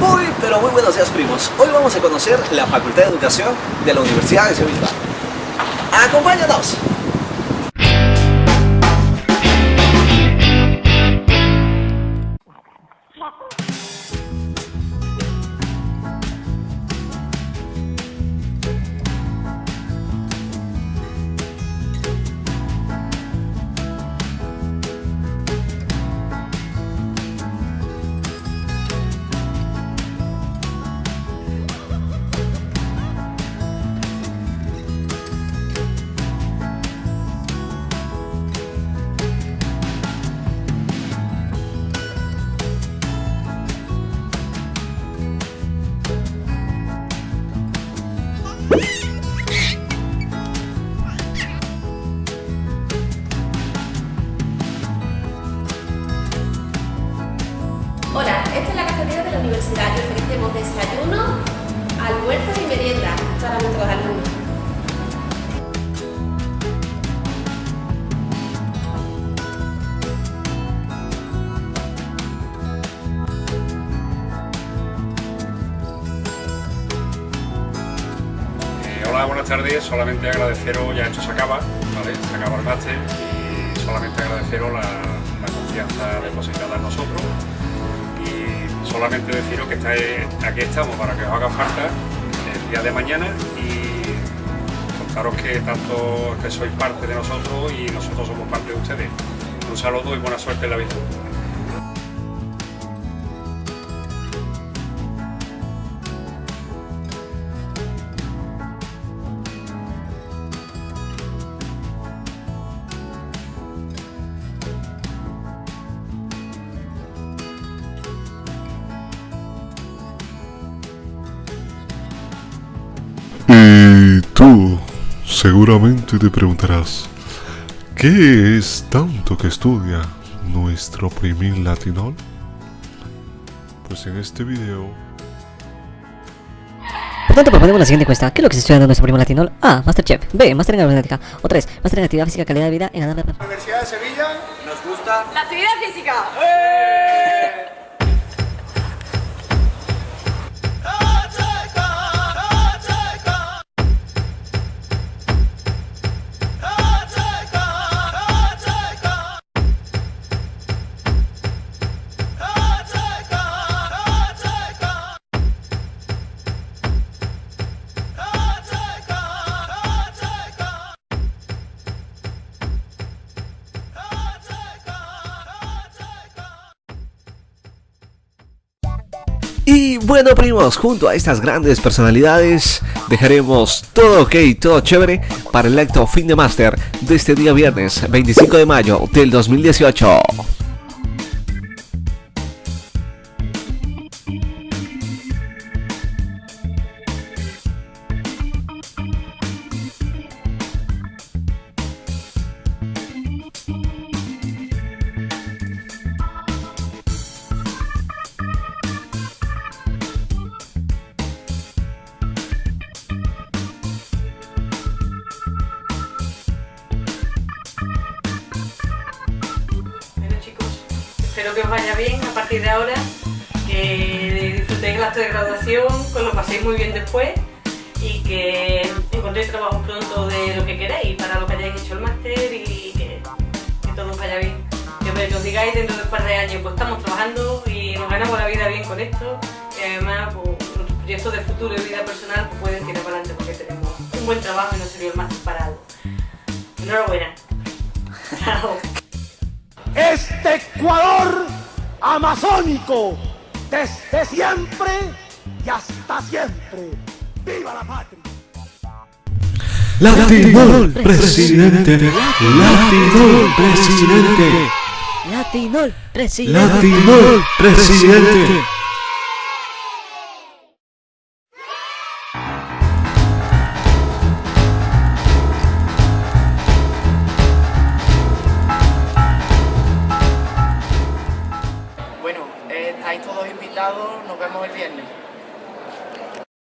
Muy, pero muy buenos días primos. Hoy vamos a conocer la Facultad de Educación de la Universidad de Sevilla. ¡Acompáñanos! Hola, esta es la cafetería de la universidad. Y ofrecemos desayuno, buenas tardes. Solamente agradeceros, ya esto se acaba. Se acaba el máster y solamente agradeceros la, confianza depositada en nosotros y solamente deciros que aquí estamos para que os haga falta el día de mañana y contaros que tanto que sois parte de nosotros y nosotros somos parte de ustedes. Un saludo y buena suerte en la vida. Seguramente te preguntarás, ¿qué es tanto que estudia nuestro primer latinol? Pues en este video Por tanto, proponemos la siguiente encuesta. ¿Qué es lo que se estudia en nuestro primer latinol? A. Masterchef. B. Master en aeronáutica. O 3. Master en actividad física, calidad de vida en... Universidad de Sevilla. ¿Nos gusta? La actividad física. Y bueno primos, junto a estas grandes personalidades dejaremos todo ok, todo chévere para el acto fin de máster de este día viernes 25 de mayo del 2018. Espero que os vaya bien a partir de ahora, que disfrutéis el acto de graduación, que lo paséis muy bien después y que encontréis trabajo pronto de lo que queréis, para lo que hayáis hecho el máster y que, todo os vaya bien. Que os digáis dentro de un par de años, pues estamos trabajando y nos ganamos la vida bien con esto y además pues, nuestros proyectos de futuro y vida personal pues, pueden tirar para adelante porque tenemos un buen trabajo y no sirvió el máster para algo. Enhorabuena. Chao. Este Ecuador amazónico, desde siempre y hasta siempre. ¡Viva la patria! Latinol presidente, Latinol presidente, Latinol. Presidente. Latinol presidente. bien